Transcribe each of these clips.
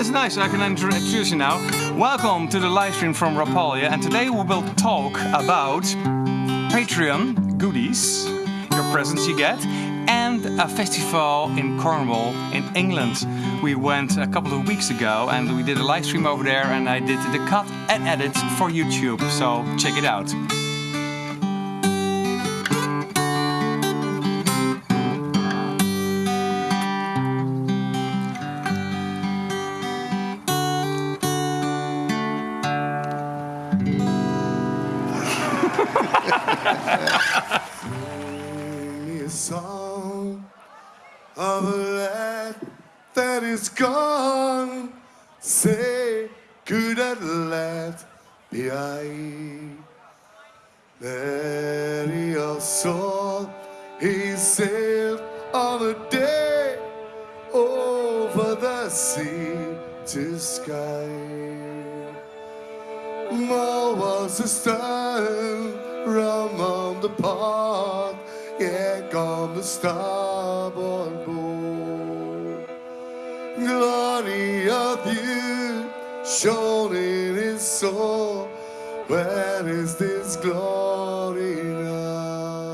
introduction. That's nice, I can introduce you now. Welcome to the live stream from Rapalje and today we will talk about Patreon goodies, your presents you get, and a festival in Cornwall in England. We went a couple of weeks ago and we did a live stream over there and I did the cut and edit for YouTube, so check it out. Could that lad be I? That your soul he sailed on a day over the sea to Skye. Mull was a stone rum on the pot, yeah, on the starboard board. Glory of you shone in his soul. Where is this glory now?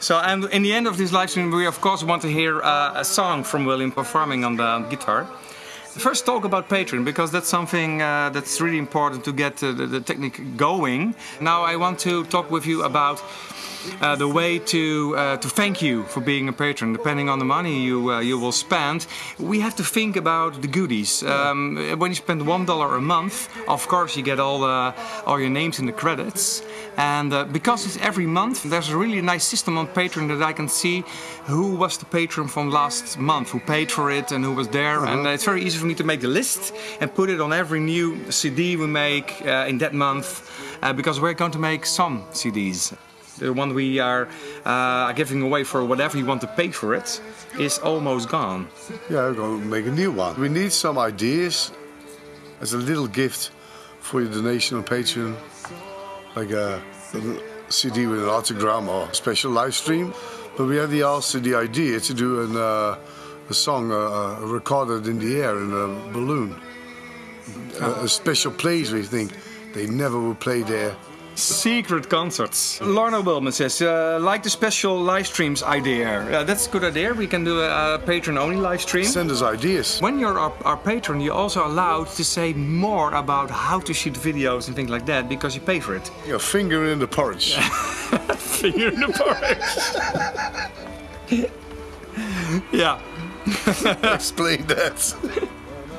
So, and in the end of this live stream, we of course want to hear uh, a song from William performing on the guitar. First, talk about Patreon because that's something uh, that's really important to get uh, the, the technique going. Now, I want to talk with you about uh, the way to uh, to thank you for being a patron. Depending on the money you uh, you will spend, we have to think about the goodies. Um, when you spend one dollar a month, of course you get all the all your names in the credits. And uh, because it's every month, there's a really nice system on Patreon that I can see who was the patron from last month, who paid for it, and who was there. And uh, it's very easy for me to make the list and put it on every new CD we make uh, in that month, uh, because we're going to make some CDs. The one we are uh, giving away for whatever you want to pay for it is almost gone. Yeah, we're going to make a new one. We need some ideas as a little gift for your donation on Patreon, like a, a CD with an autogram or a special live stream. But we had the also the idea to do an, uh, a song uh, uh, recorded in the air in a balloon. A, a special place we think they never will play there. Secret concerts. Lorna Wilman says, uh, like the special live streams idea. Uh, that's a good idea. We can do a, a patron only live stream. Send us ideas. When you're our, our patron, you're also allowed to say more about how to shoot videos and things like that because you pay for it. Your finger in the porridge. Finger in the porridge. yeah, Explain that.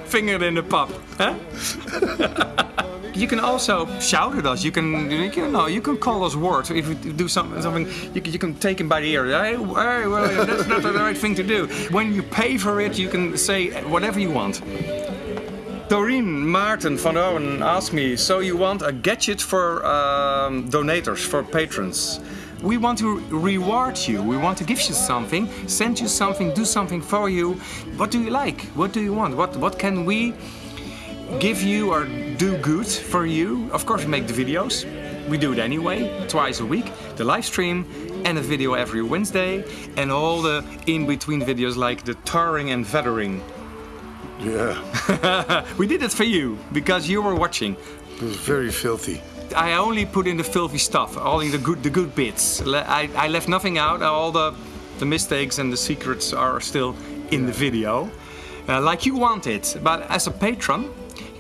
finger in the pop. Huh? you can also shout at us. You can, you know you can call us words. If we do something, something you, can, you can take him by the ear. Hey, hey, well, that's not the right thing to do. When you pay for it, you can say whatever you want. Doreen Martin van Owen asked me, so you want a gadget for um, donators, for patrons? We want to reward you, we want to give you something, send you something, do something for you. What do you like? What do you want? What, what can we give you or do good for you? Of course we make the videos, we do it anyway, twice a week, the live stream and a video every Wednesday and all the in-between videos like the tarring and feathering. Yeah, we did it for you because you were watching. it was very filthy. I only put in the filthy stuff, only the good, the good bits. I, I left nothing out. All the, the mistakes and the secrets are still in the video, uh, like you want it. But as a patron,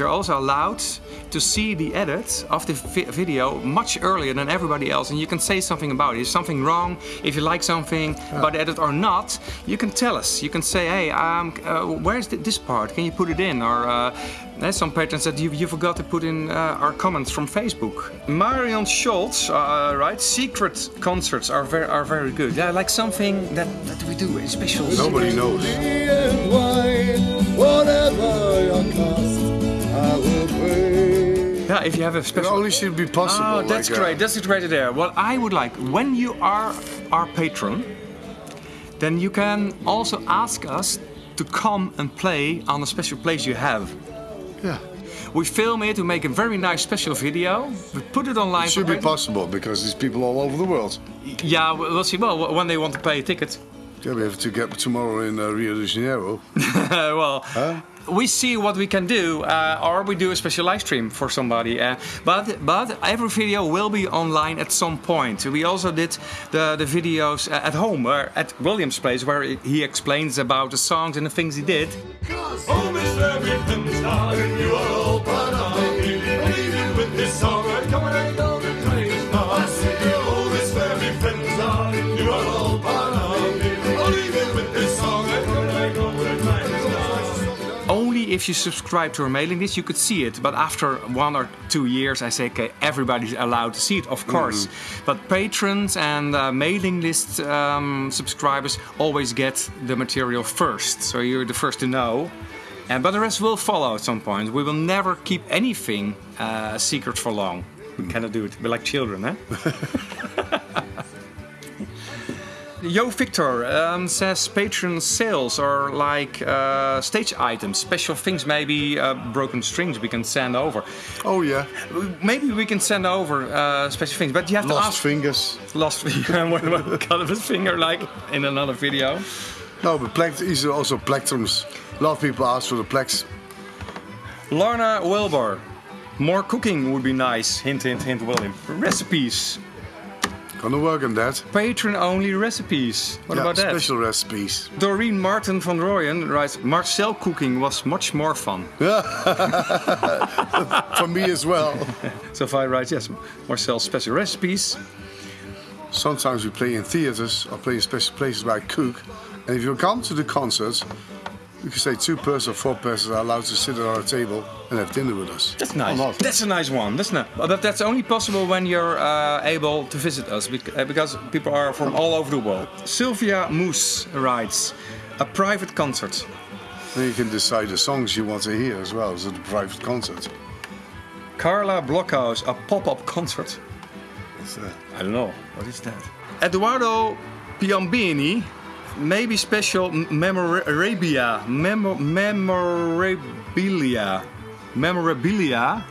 you're also allowed to see the edit of the vi- video much earlier than everybody else, and you can say something about it. If something wrong, if you like something about the edit or not, you can tell us. You can say, hey, um, uh, where's th- this part? Can you put it in? Or uh, there's some patrons that you, you forgot to put in uh, our comments from Facebook. Marion Schultz, uh, right? Secret concerts are very are very good. Yeah, like something that, that we do in special. Nobody knows. Yeah, if you have a It special. only should be possible. Oh, that's like, uh, great. That's a great idea. Well, I would like when you are our patron, then you can also ask us to come and play on a special place you have. Yeah, We film it, we make a very nice special video, we put it online. it should be possible because there's people all over the world. Yeah, we- we'll see. Well, when they want to pay a ticket. Yeah, we have to get tomorrow in uh, Rio de Janeiro. well, we see what we can do, uh, or we do a special live stream for somebody. Uh, but but every video will be online at some point. We also did the, the videos uh, at home, where, at William's place, where he explains about the songs and the things he did. If you subscribe to our mailing list you could see it. But after one or two years, I say, okay, everybody's allowed to see it, of course. But patrons and uh, mailing list um, subscribers always get the material first, so you're the first to know. And but the rest will follow at some point. We will never keep anything uh, secret for long. We cannot do it. We're like children, eh? Yo Victor um, says patron sales are like uh, stage items, special things, maybe uh, broken strings we can send over. Oh yeah, Maybe we can send over uh, special things, but you have to lost ask. fingers. Lost finger. what what kind of a finger like in another video? No, but plect- are also plectrums. A lot of people ask for the plex. Lorna Wilbur. More cooking would be nice. Hint, hint, hint, William. Recipes. Gonna work on that. Patron only recipes. What yeah, about that? special recipes. Doreen Martin van Royen writes Marcel cooking was much more fun. For me as well. Sophia writes, yes, Marcel special recipes. Sometimes we play in theaters or play in special places where I cook. And if you come to the concerts, you can say two persons or four persons are allowed to sit at our table and have dinner with us. That's nice. Or not. That's a nice one. That's not, it? but that's only possible when you're uh, able to visit us uh, because people are from all over the world. Sylvia Moose writes, a private concert. Then you can decide the songs you want to hear as well as at a private concert. Carla Blockhouse, a pop-up concert. It's, uh, I don't know. What is that? Eduardo Piambini, maybe special memorabilia, memo- memorabilia, memorabilia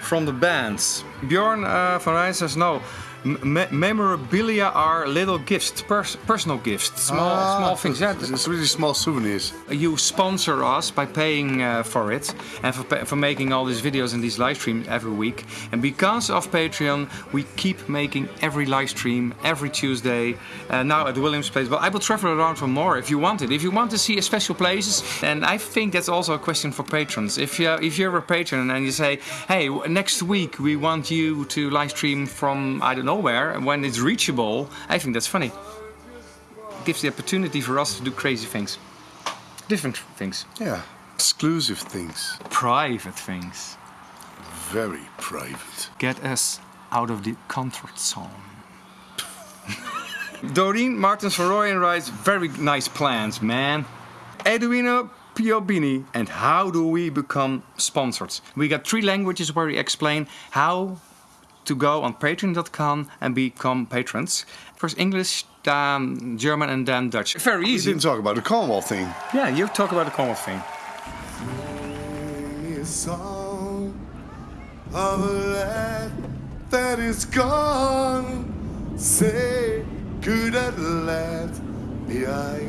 from the bands. Bjorn uh, van Rijn says no. Me- memorabilia are little gifts, pers- personal gifts, small, ah, small things. Yeah, It's, it's really small souvenirs. you sponsor us by paying uh, for it and for, for making all these videos and these live streams every week. And because of Patreon, we keep making every live stream every Tuesday. Uh, now at Williams Place, but I will travel around for more if you want it. If you want to see special places, and I think that's also a question for patrons. If you if you're a patron and you say, hey, next week we want you to live stream from I don't know where when it's reachable, I think that's funny. It gives the opportunity for us to do crazy things, different things. Yeah. Exclusive things. private things. Very private. Get us out of the comfort zone. Doreen Martins van Rooyen writes, very nice plans, man. Edwina Piobini, and how do we become sponsors? We got three languages where we explain how to go on patreon.com and become patrons. First English, then German, and then Dutch. Very easy. You didn't talk about the Cornwall thing. Yeah, you talk about the common thing. of a lad that is gone. Say, could that lad be I?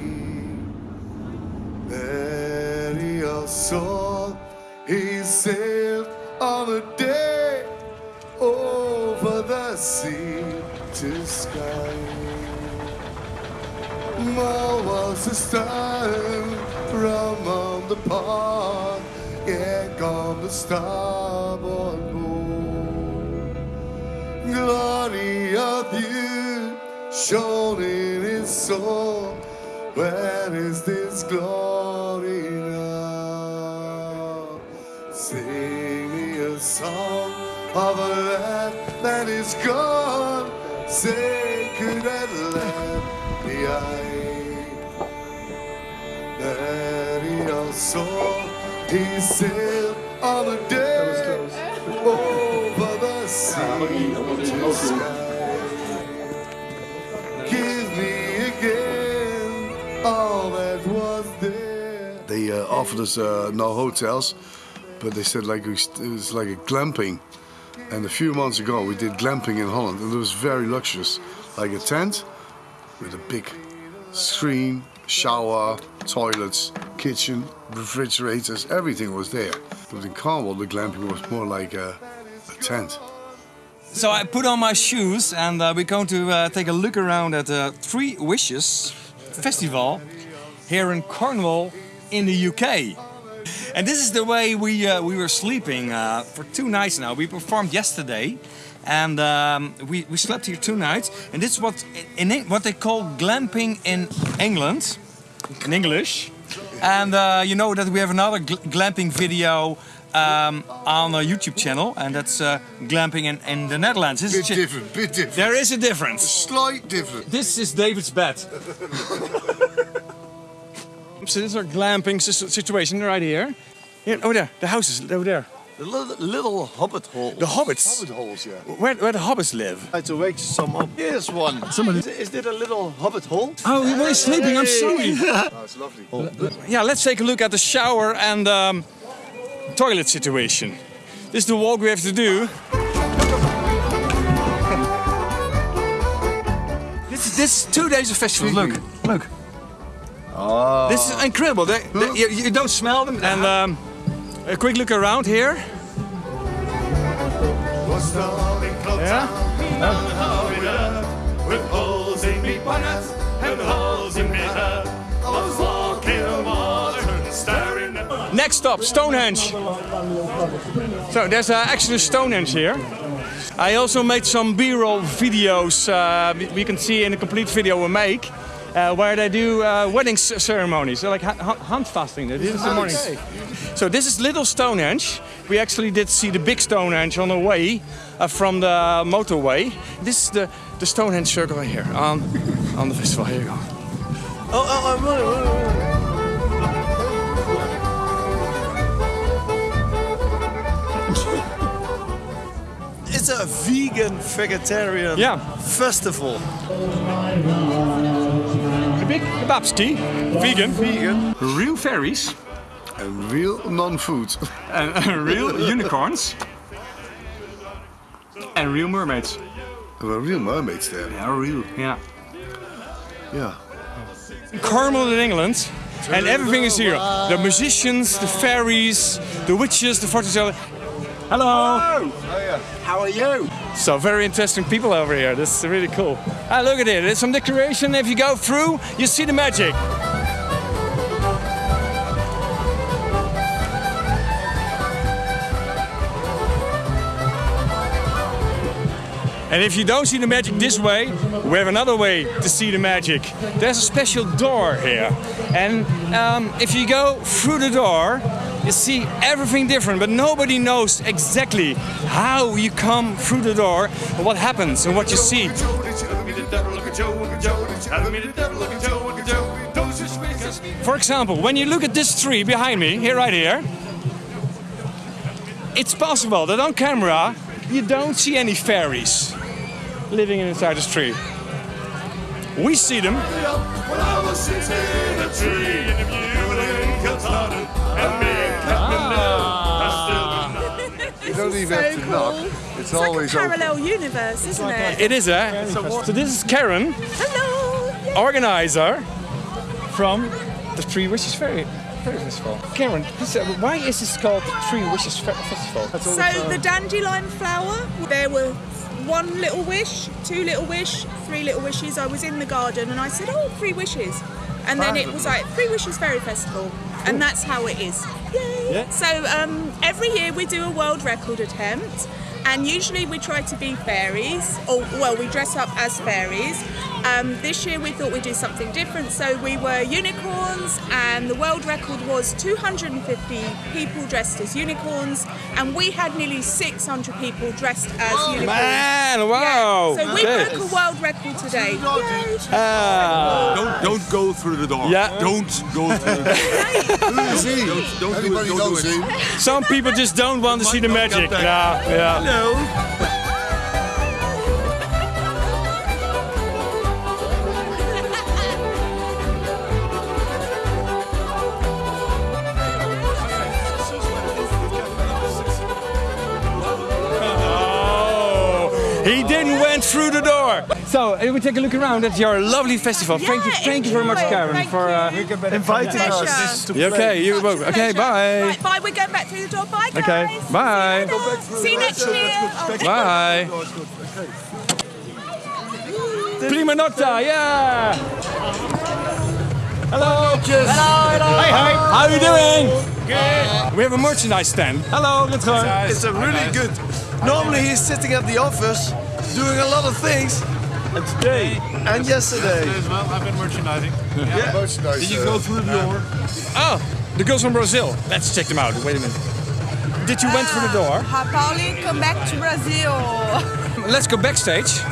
There he saw he sailed on a day over the sea to Skye. Mull was the stone from on the pond, yeah, gone the starboard board. Glory of you shone in his soul. Where is this glory now? Sing me a song of a lad that is gone. Say, could that lad be I? That he also he sailed on a day over the sea to Skye. Give me again all that was there. They uh, offered us uh, no hotels, but they said like we st- it was like a glamping. And a few months ago, we did glamping in Holland, and it was very luxurious, like a tent with a big screen, shower, toilets, kitchen, refrigerators, everything was there. But in Cornwall, the glamping was more like a, a tent. So I put on my shoes and uh, we're going to uh, take a look around at the Three Wishes Festival here in Cornwall in the UK. And this is the way we uh, we were sleeping uh, for two nights now. We performed yesterday, and um, we, we slept here two nights. And this is what in what they call glamping in England, in English. And uh, you know that we have another gl- glamping video um, on our YouTube channel, and that's uh, glamping in, in the Netherlands. This Bit chi- different, bit different. There is a difference. Slight difference. This is David's bed. so this is our glamping situation right here. Here, over there, the houses over there. The little, little hobbit hole. The hobbits. Hobbit holes, yeah. Where, where the hobbits live. I had to wake some up. Here's one. Somebody- Is, is it a little hobbit hole? Oh, he was sleeping. I'm sorry. Oh, it's lovely. Yeah, let's take a look at the shower and um, toilet situation. This is the walk we have to do. this, is, this is two days of festival. Look, look. This is incredible. They, they- you, you don't smell them. And um, a quick look around here. Was darling clothes Yeah? with holes in me bonnet and holes in me head. I was walking on water and staring at Next stop, Stonehenge. So there's uh, actually Stonehenge here. I also made some B-roll videos. Uh, we- we can see in the complete video we make. Uh, where they do uh, wedding ceremonies, so like hu- handfasting. They did this in the morning. So this is Little Stonehenge. We actually did see the big Stonehenge on the way uh, from the motorway. This is the, the Stonehenge circle right here on, on the festival. Here you go. Oh, oh, oh, oh, oh. It's a vegan vegetarian Yeah. festival. The big kebabski, vegan, Vegan. real fairies. And real non-food. and and real unicorns and real mermaids. There were real mermaids there. Yeah, real. Yeah. Yeah. Cornwall in England, and everything is here. The musicians, the fairies, the witches, the fortune teller. Hello. How are you? So very interesting people over here. This is really cool. Ah, look at it. There's some decoration. If you go through, you see the magic. And if you don't see the magic this way, we have another way to see the magic. There's a special door here. And um, if you go through the door, you see everything different, but nobody knows exactly how you come through the door, or what happens, and what you see. For example, when you look at this tree behind me, here, right here, it's possible that on camera you don't see any fairies living inside this tree. We see them. When don't even have to knock. It's, It's like a always open. parallel universe, isn't it? It is, eh? So this is Karen, Hello! organizer from the Three Wishes Fairy, Fairy Festival. Karen, uh, why is this called the Three Wishes Festival? So the dandelion flower, there were one little wish, two little wish, three little wishes. I was in the garden and I said, oh, three wishes. And then it was like Three Wishes Fairy Festival. And that's how it is. Yeah. So um, every year we do a world record attempt. And usually we try to be fairies, or well, we dress up as fairies. Um, this year we thought we'd do something different, so we were unicorns, and the world record was 250 people dressed as unicorns, and we had nearly 600 people dressed as unicorns. Man, wow! So we Okay. broke a world record today. Yay. Ah. Don't don't go through the door. Yeah. Don't go through the door. Who is he? Don't, don't do it. Don't knows do it. him? Some people just don't want to see the magic. Yeah, yeah. Oh, He didn't went through the door. So uh, we take a look around at your lovely festival. thank you, Yeah, thank you very much. Karen, Thank for. Uh, Inviting us. Pleasure. you okay, you both. Okay, bye. Right, bye. We're going back through the door. Bye, guys. Okay, bye. See you, later. See you next year. Oh, Bye. Prima nota, yeah. Hello. Hello, hello. Hey, hi. How are you doing? Good. We have a merchandise stand. Hello, Rutger. It's a really good. Normally he's sitting at the office doing a lot of things. And today and yesterday. As well, I've been merchandising. Yeah, Merchandise. Did you uh, go through the door? Oh, the girls from Brazil. Let's check them out. Wait a minute. Did you went through the door? Hi, Pauline. Come back to Brazil. Let's go backstage.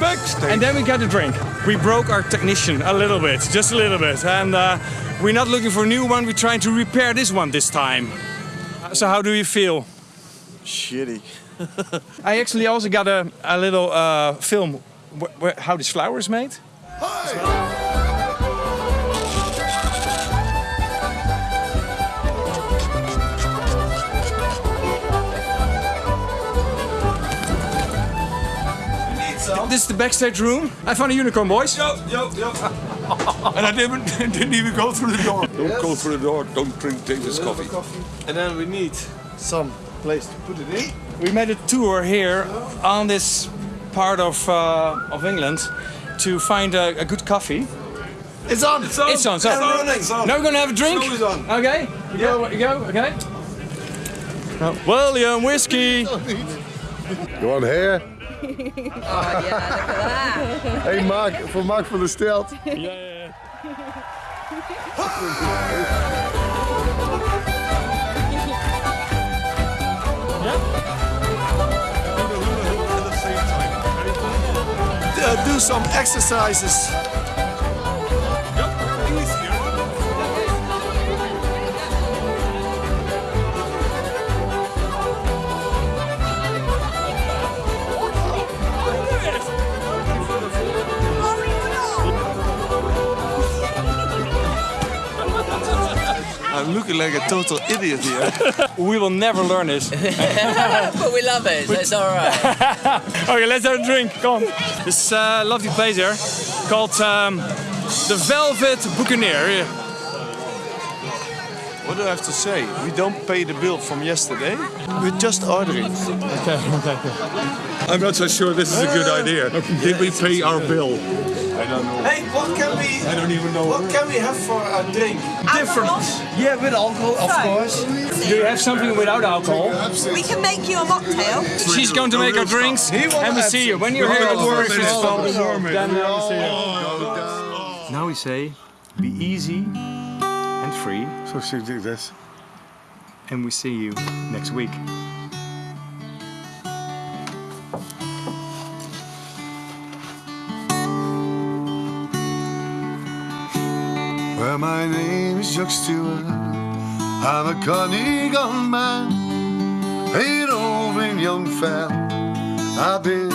Backstage. And then we get a drink. We broke our technician a little bit, just a little bit. And uh, we're not looking for a new one. We're trying to repair this one this time. Uh, So how do you feel? Shitty. I actually also got a, a little uh, film how this flower is made. This is the backstage room. I found a unicorn, boys. Yo, yo, yo. And I didn't, didn't even go through the door. Don't go through the door. Don't drink David's coffee. And then we need some place to put it in. We made a tour here on this part of uh, of England to find a, a good coffee. It's on. It's on. It's on. So And running. now we're gonna have a drink. Show is on. Okay. You go. You go. Okay. William whiskey. You want hair? Hey Mark, voor Mark van der Stelt. Uh, do some exercises. I'm looking like a total idiot here. We will never learn this. But we love it, so it's all right. Okay, let's have a drink. Come on. This uh, lovely place here called um, the Velvet Buccaneer. What do I have to say? We don't pay the bill from yesterday. We're just ordering. Okay. Okay. I'm not so sure this is a good idea. Did we pay our bill? I don't know. Hey, what can we? I don't even know. What can we have for a drink? Different. Yeah, with alcohol, of course. Do you have something without alcohol? We can make you a mocktail. She's going to make our drinks, and we see you when you're here at work. Finish the warm. Then we see you. Now we say, be easy and free, So zie ik dit. and we see you next week. My name is Jock Stewart. I'm a Carnegie man, a roving young fella. I've been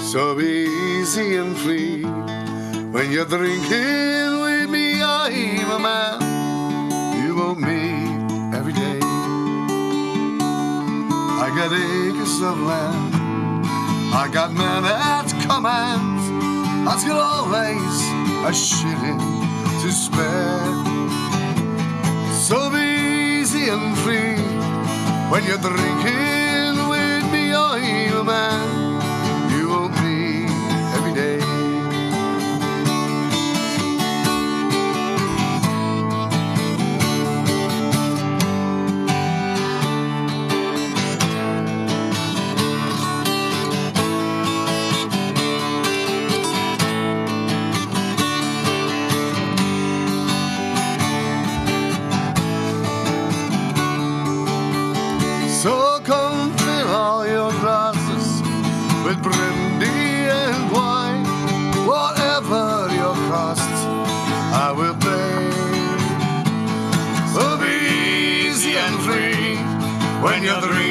so easy and free. When you're drinking with me, I'm a man you won't meet every day. I got acres of land, I got men at command. I've got always a shilling to spare. So be easy and free when you're drinking with me. I'm a man when you're drinking